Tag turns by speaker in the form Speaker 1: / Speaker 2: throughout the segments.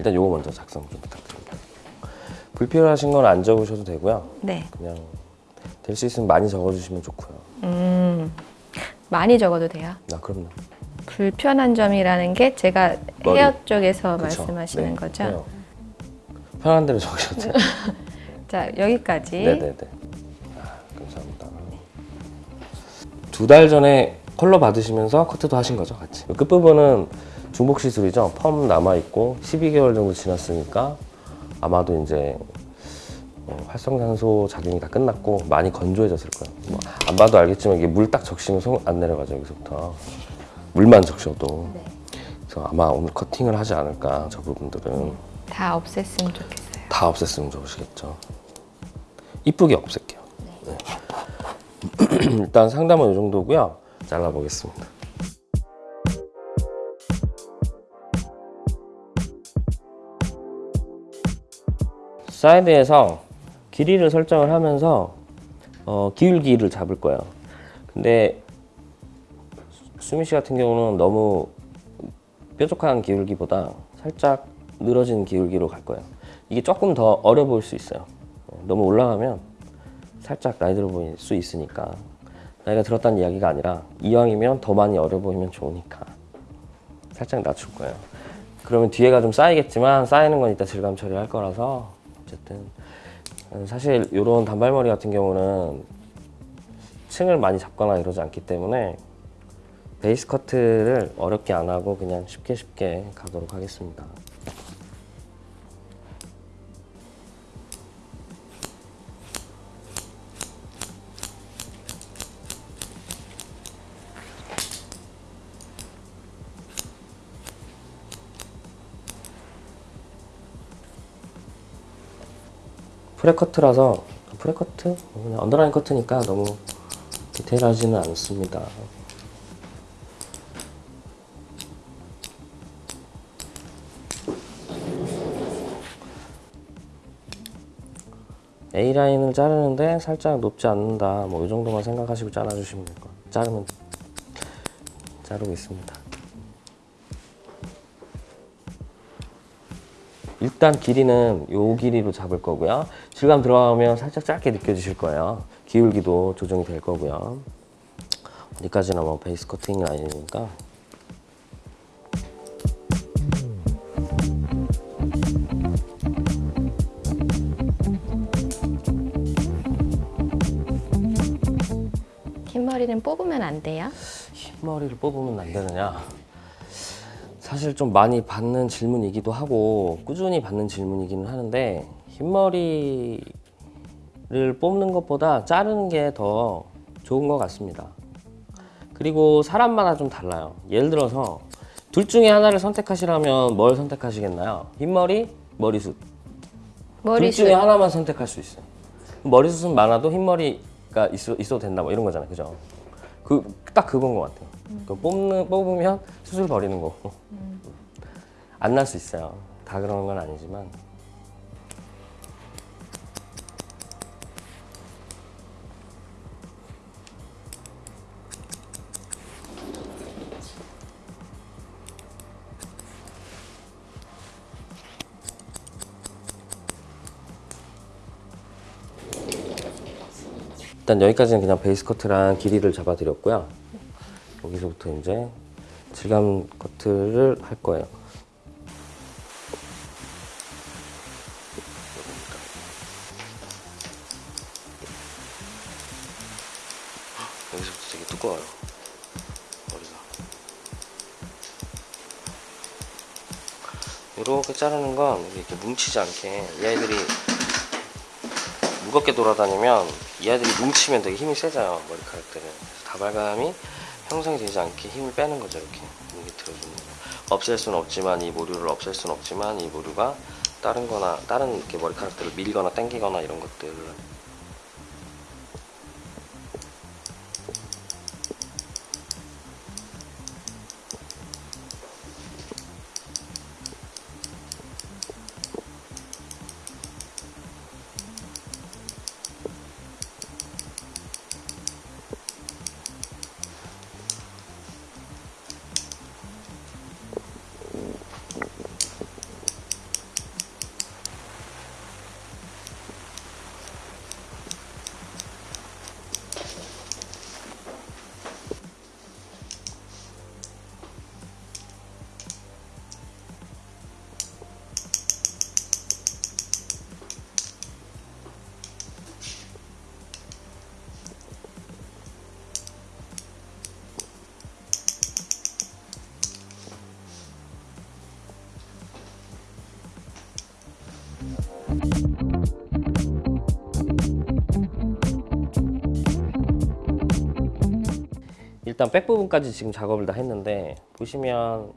Speaker 1: 일단 요거 먼저 작성 좀 부탁드립니다. 불필요하신 건 안 적으셔도 되고요.
Speaker 2: 네.
Speaker 1: 그냥 될 수 있으면 많이 적어주시면 좋고요.
Speaker 2: 음, 많이 적어도 돼요.
Speaker 1: 나 그럼요.
Speaker 2: 불편한 점이라는 게 제가
Speaker 1: 머리.
Speaker 2: 헤어 쪽에서
Speaker 1: 그쵸?
Speaker 2: 말씀하시는
Speaker 1: 네,
Speaker 2: 거죠?
Speaker 1: 해요. 편한 대로 적으셔도 돼요.
Speaker 2: 자, 여기까지.
Speaker 1: 네네네. 아, 감사합니다. 두 달 전에 컬러 받으시면서 커트도 하신 거죠, 같이. 끝부분은 중복 시술이죠. 펌 남아 있고 12개월 정도 지났으니까 아마도 이제 어, 활성산소 작용이 다 끝났고 많이 건조해졌을 거예요. 뭐 안 봐도 알겠지만 이게 물 딱 적시면 손 안 내려가죠 여기서부터 물만 적셔도.
Speaker 2: 네.
Speaker 1: 그래서 아마 오늘 커팅을 하지 않을까 저 부분들은
Speaker 2: 다 없앴으면 좋겠어요.
Speaker 1: 다 없앴으면 좋으시겠죠. 이쁘게 없앨게요. 네. 일단 상담은 이 정도고요. 잘라보겠습니다. 사이드에서 길이를 설정을 하면서 어, 기울기를 잡을 거예요. 근데 수미 씨 같은 경우는 너무 뾰족한 기울기보다 살짝 늘어진 기울기로 갈 거예요. 이게 조금 더 어려 보일 수 있어요. 너무 올라가면 살짝 나이 들어 보일 수 있으니까 나이가 들었다는 이야기가 아니라 이왕이면 더 많이 어려 보이면 좋으니까 살짝 낮출 거예요. 그러면 뒤에가 좀 쌓이겠지만 쌓이는 건 이따 질감 처리할 거라서 어쨌든 사실 이런 단발머리 같은 경우는 층을 많이 잡거나 이러지 않기 때문에 베이스 커트를 어렵게 안 하고 그냥 쉽게 쉽게 가도록 하겠습니다. 프레커트라서 프레커트? 그냥 언더라인 커트니까 너무 디테일하지는 않습니다. A라인을 자르는데 살짝 높지 않는다. 뭐 이 정도만 생각하시고 잘라주시면 될 거예요. 자르면 자르고 있습니다. 일단 길이는 요 길이로 잡을 거고요. 질감 들어가면 살짝 짧게 느껴지실 거예요. 기울기도 조정이 될 거고요. 어디까지나 뭐 베이스 커팅은 아니니까
Speaker 2: 흰머리는 뽑으면 안 돼요?
Speaker 1: 흰 머리를 뽑으면 안 되느냐? 사실 좀 많이 받는 질문이기도 하고 꾸준히 받는 질문이기는 하는데 흰머리를 뽑는 것보다 자르는 게 더 좋은 것 같습니다. 그리고 사람마다 좀 달라요. 예를 들어서 둘 중에 하나를 선택하시라면 뭘 선택하시겠나요? 흰머리, 머리숱. 둘
Speaker 2: 머리숱.
Speaker 1: 중에 하나만 선택할 수 있어요. 머리숱은 많아도 흰머리가 있어, 있어도 된다 뭐 이런 거잖아요. 그죠? 그, 딱 그건 것 같아요. 그 뽑는, 뽑으면 수술 버리는 거고. 안 날 수 있어요. 다 그런 건 아니지만. 일단 여기까지는 그냥 베이스 커트랑 길이를 잡아드렸고요. 여기서부터 이제 질감 커트를 할 거예요. 여기서부터 되게 두꺼워요. 머리가. 이렇게 자르는 건 이렇게 뭉치지 않게 이 아이들이 무겁게 돌아다니면 이 아이들이 뭉치면 되게 힘이 세져요 머리카락들은 그래서 다발감이 형성이 되지 않게 힘을 빼는 거죠 이렇게. 이게 들어주는 거. 없앨 수는 없지만 이 모류를 없앨 수는 없지만 이 모류가 다른 거나 다른 이렇게 머리카락들을 밀거나 당기거나 이런 것들을 일단 백 부분까지 지금 작업을 다 했는데 보시면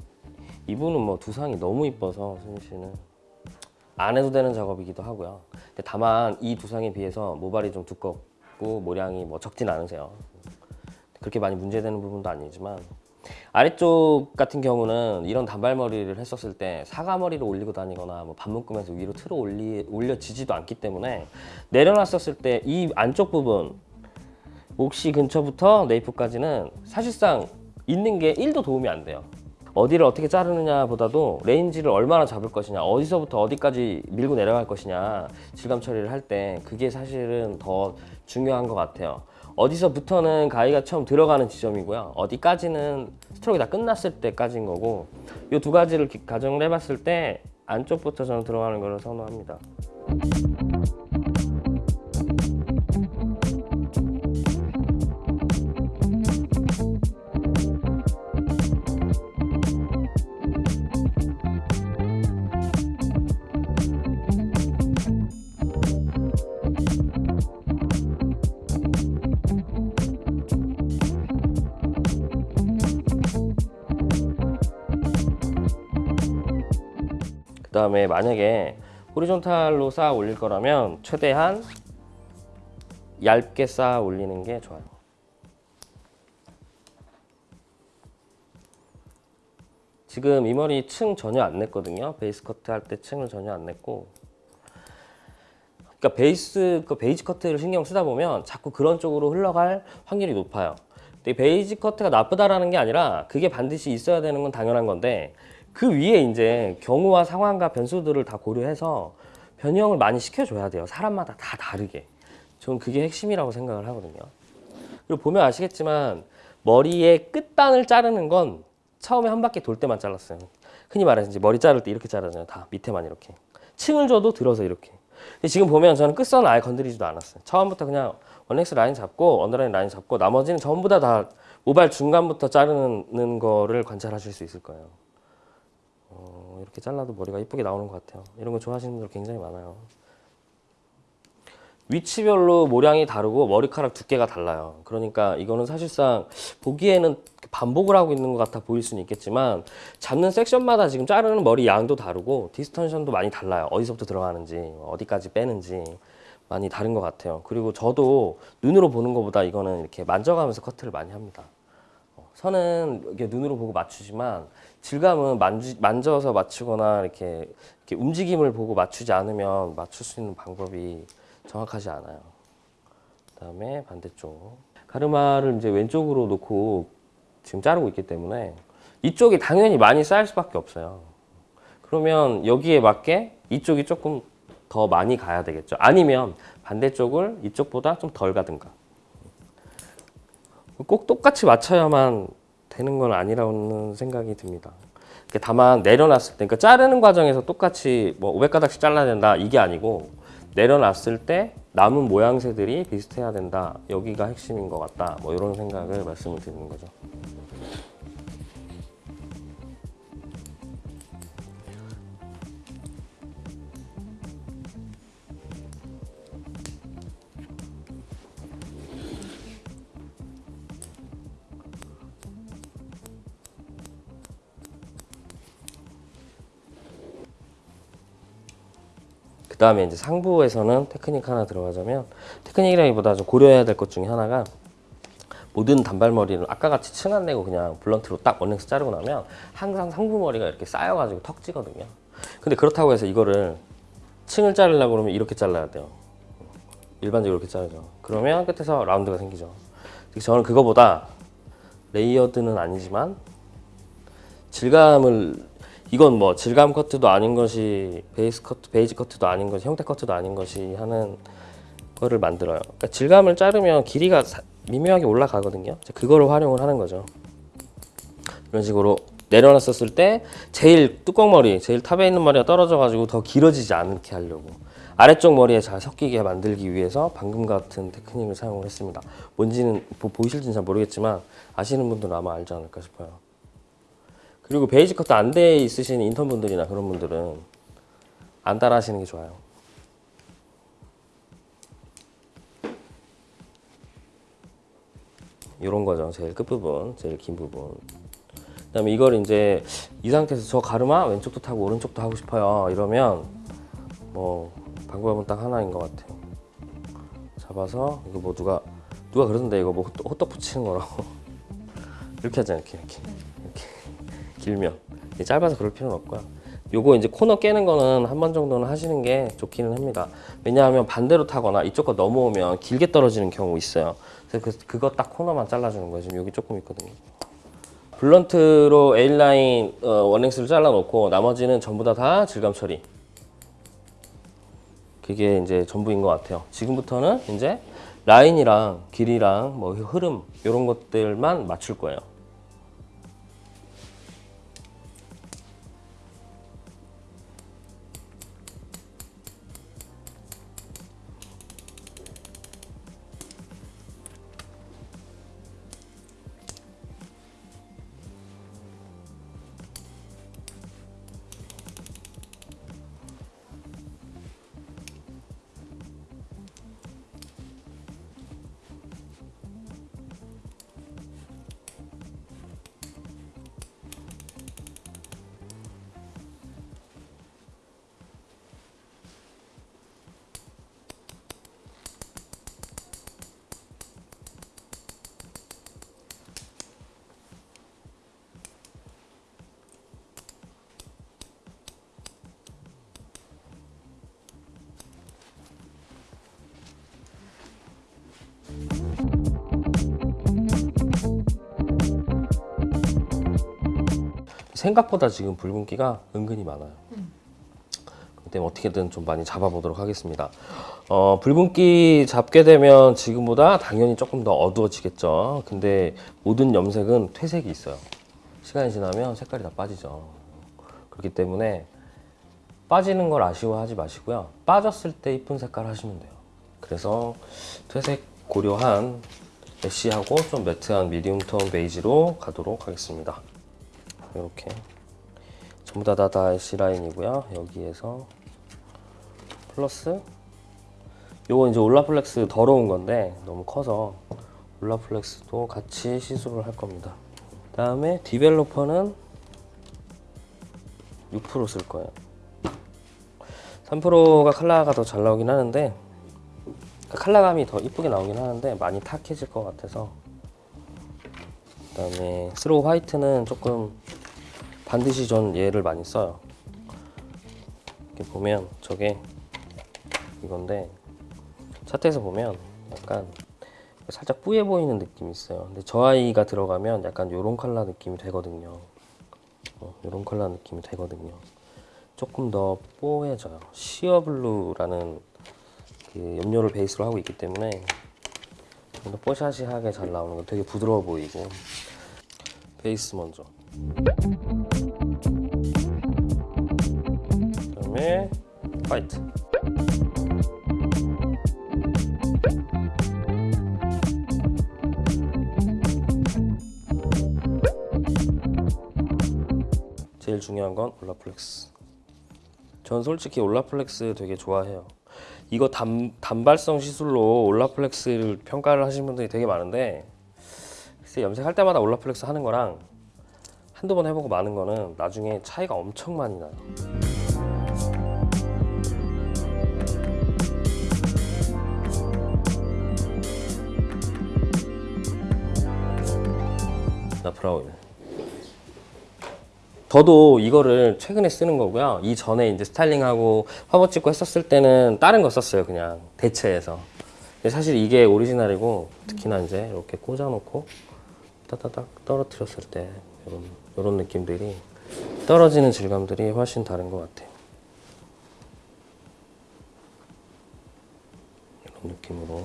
Speaker 1: 이분은 뭐 두상이 너무 이뻐서 수민 씨는 안 해도 되는 작업이기도 하고요. 다만 이 두상에 비해서 모발이 좀 두껍고 모량이 뭐 적진 않으세요. 그렇게 많이 문제되는 부분도 아니지만 아래쪽 같은 경우는 이런 단발머리를 했었을 때 사과머리를 올리고 다니거나 뭐 반묶음에서 위로 틀어 올리, 올려지지도 않기 때문에 내려놨었을 때 이 안쪽 부분 몫이 근처부터 nape까지는 사실상 있는 게 1도 도움이 안 돼요. 어디를 어떻게 자르느냐 보다도 range를 얼마나 잡을 것이냐 어디서부터 어디까지 밀고 내려갈 것이냐 질감 처리를 할 때 그게 사실은 더 중요한 것 같아요. 어디서부터는 가위가 처음 들어가는 지점이고요. 어디까지는 스트로크가 다 끝났을 때까지인 거고 이 두 가지를 기- 가정을 해봤을 때 안쪽부터 저는 들어가는 것을 선호합니다 그 다음에 만약에 horizontal로 쌓아 올릴 거라면 최대한 얇게 쌓아 올리는 게 좋아요. 지금 이 머리 층 전혀 안 냈거든요. 베이스 커트 할 때 층을 전혀 안 냈고. 그러니까 베이스 그 basic 커트를 신경 쓰다 보면 자꾸 그런 쪽으로 흘러갈 확률이 높아요. 근데 이 basic 커트가 나쁘다라는 게 아니라 그게 반드시 있어야 되는 건 당연한 건데 그 위에 이제 경우와 상황과 변수들을 다 고려해서 변형을 많이 시켜줘야 돼요. 사람마다 다 다르게. 저는 그게 핵심이라고 생각을 하거든요. 그리고 보면 아시겠지만 머리의 끝단을 자르는 건 처음에 한 바퀴 돌 때만 잘랐어요. 흔히 말해서 이제 머리 자를 때 이렇게 자르잖아요. 다 밑에만 이렇게. 층을 줘도 들어서 이렇게. 근데 지금 보면 저는 끝선을 아예 건드리지도 않았어요. 처음부터 그냥 one length 라인 잡고 언더라인 라인 잡고 나머지는 전부 다 다 모발 중간부터 자르는 거를 관찰하실 수 있을 거예요. 어, 이렇게 잘라도 머리가 이쁘게 나오는 것 같아요. 이런 거 좋아하시는 분들 굉장히 많아요. 위치별로 모량이 다르고 머리카락 두께가 달라요. 그러니까 이거는 사실상 보기에는 반복을 하고 있는 것 같아 보일 수는 있겠지만 잡는 섹션마다 지금 자르는 머리 양도 다르고 디스턴션도 많이 달라요. 어디서부터 들어가는지 어디까지 빼는지 많이 다른 것 같아요. 그리고 저도 눈으로 보는 것보다 이거는 이렇게 만져가면서 커트를 많이 합니다. 어, 선은 이렇게 눈으로 보고 맞추지만 질감은 만지, 만져서 맞추거나 이렇게, 이렇게 움직임을 보고 맞추지 않으면 맞출 수 있는 방법이 정확하지 않아요. 그다음에 반대쪽 가르마를 이제 왼쪽으로 놓고 지금 자르고 있기 때문에 이쪽이 당연히 많이 쌓일 수밖에 없어요. 그러면 여기에 맞게 이쪽이 조금 더 많이 가야 되겠죠. 아니면 반대쪽을 이쪽보다 좀 덜 가든가. 꼭 똑같이 맞춰야만 되는 건 아니라는 생각이 듭니다. 다만 내려놨을 때, 그러니까 자르는 과정에서 똑같이 뭐 500가닥씩 잘라야 된다 이게 아니고 내려놨을 때 남은 모양새들이 비슷해야 된다. 여기가 핵심인 것 같다. 뭐 이런 생각을 말씀을 드리는 거죠. 다음에 이제 상부에서는 테크닉 하나 들어가자면 테크닉이라기보다 좀 고려해야 될 것 중에 하나가 모든 단발머리를 아까 같이 층 안 내고 그냥 blunt로 딱 one length 자르고 나면 항상 상부 머리가 이렇게 쌓여가지고 턱지거든요. 근데 그렇다고 해서 이거를 층을 자르려고 그러면 이렇게 잘라야 돼요. 일반적으로 이렇게 자르죠. 그러면 끝에서 라운드가 생기죠. 저는 그거보다 layered는 아니지만 질감을 이건 뭐 질감 커트도 아닌 것이 베이스 커트, basic 커트도 아닌 것이 형태 커트도 아닌 것이 하는 거를 만들어요. 그러니까 질감을 자르면 길이가 사- 미묘하게 올라가거든요. 그거를 활용을 하는 거죠. 이런 식으로 내려놨었을 때 제일 뚜껑 머리, 제일 top에 있는 머리가 떨어져 가지고 더 길어지지 않게 하려고 아래쪽 머리에 잘 섞이게 만들기 위해서 방금 같은 테크닉을 사용을 했습니다. 뭔지는 보, 보이실지는 잘 모르겠지만 아시는 분들은 아마 알지 않을까 싶어요. 그리고 베이지 커트 안돼 있으신 인턴 분들이나 그런 분들은 안 따라 하시는 게 좋아요. 이런 거죠. 제일 끝 부분, 제일 긴 부분. 그 다음에 이걸 이제 이 상태에서 저 가르마 왼쪽도 타고 오른쪽도 하고 싶어요. 이러면 뭐 방법은 딱 하나인 것 같아요. 잡아서 이거 뭐 누가 누가 그러던데 이거 뭐 호떡, 호떡 붙이는 거라고 이렇게. 이렇게 이렇게 이렇게 길면 짧아서 그럴 필요는 없고요. 요거 이제 코너 깨는 거는 한 번 정도는 하시는 게 좋기는 합니다. 왜냐하면 반대로 타거나 이쪽 거 넘어오면 길게 떨어지는 경우 있어요. 그래서 그, 그거 딱 코너만 잘라주는 거예요. 지금 여기 조금 있거든요. 블런트로 A라인 어, 원랭스를 잘라놓고 나머지는 전부 다 다 질감 처리. 그게 이제 전부인 것 같아요. 지금부터는 이제 라인이랑 길이랑 뭐 흐름 이런 것들만 맞출 거예요. 생각보다 지금 붉은기가 은근히 많아요. 그렇기 때문에 어떻게든 좀 많이 잡아보도록 하겠습니다. 어, 붉은기 잡게 되면 지금보다 당연히 조금 더 어두워지겠죠. 근데 모든 염색은 퇴색이 있어요. 시간이 지나면 색깔이 다 빠지죠. 그렇기 때문에 빠지는 걸 아쉬워하지 마시고요. 빠졌을 때 이쁜 색깔 하시면 돼요. 그래서 퇴색 고려한 ash하고 좀 matte한 medium 톤 베이지로 가도록 하겠습니다. 이렇게 전부 다다 ash 라인이고요. 여기에서 플러스 요거 이제 Olaplex 덜어온 건데 너무 커서 Olaplex도 같이 시술을 할 겁니다. 다음에 developer는 6%쓸 거예요. 3%가 컬러가 더 잘 나오긴 하는데 컬러감이 더 이쁘게 나오긴 하는데 많이 탁해질 것 같아서 그 다음에 snow white는 조금 반드시 전 얘를 많이 써요. 이렇게 보면 저게 이건데 차트에서 보면 약간 살짝 뿌예 보이는 느낌이 있어요. 근데 저 아이가 들어가면 약간 요런 컬러 느낌이 되거든요. 어, 요런 컬러 느낌이 되거든요. 조금 더 뽀해져요. 시어블루라는 그 염료를 베이스로 하고 있기 때문에 좀 더 뽀샤시하게 잘 나오는 거 되게 부드러워 보이고 베이스 먼저 그다음에 화이트. 제일 중요한 건 올라플렉스. 전 솔직히 올라플렉스 되게 좋아해요. 이거 단, 단발성 시술로 올라플렉스를 평가를 하시는 분들이 되게 많은데 글쎄 염색할 때마다 올라플렉스 하는 거랑 한두 번 해보고 마는 거는 나중에 차이가 엄청 많이 나요. 나 브라운. 저도 이거를 최근에 쓰는 거고요. 이 전에 이제 스타일링하고 화보 찍고 했었을 때는 다른 거 썼어요. 그냥 대체해서. 사실 이게 오리지널이고 특히나 이제 이렇게 꽂아놓고 따다닥 떨어뜨렸을 때 이런 이런 느낌들이 떨어지는 질감들이 훨씬 다른 것 같아요. 이런 느낌으로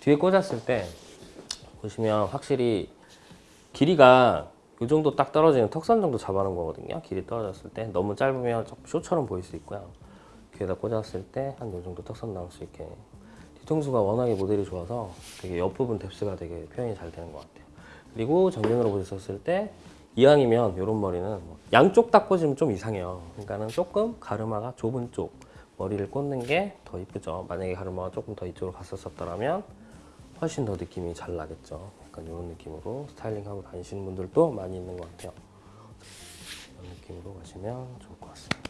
Speaker 1: 뒤에 꽂았을 때 보시면 확실히 길이가 이 정도 딱 떨어지는 턱선 정도 잡아놓은 거거든요. 길이 떨어졌을 때 너무 짧으면 조금 쇼처럼 보일 수 있고요. 귀에다 꽂았을 때 한 이 정도 턱선 나올 수 있게 뒤통수가 워낙에 모델이 좋아서 되게 옆부분 뎁스가 되게 표현이 잘 되는 것 같아요. 그리고 정면으로 보셨을 때 이왕이면 이런 머리는 뭐 양쪽 딱 꽂으면 좀 이상해요. 그러니까는 조금 가르마가 좁은 쪽 머리를 꽂는 게 더 이쁘죠. 만약에 가르마가 조금 더 이쪽으로 갔었었더라면 훨씬 더 느낌이 잘 나겠죠. 약간 이런 느낌으로 스타일링하고 다니시는 분들도 많이 있는 것 같아요. 이런 느낌으로 가시면 좋을 것 같습니다.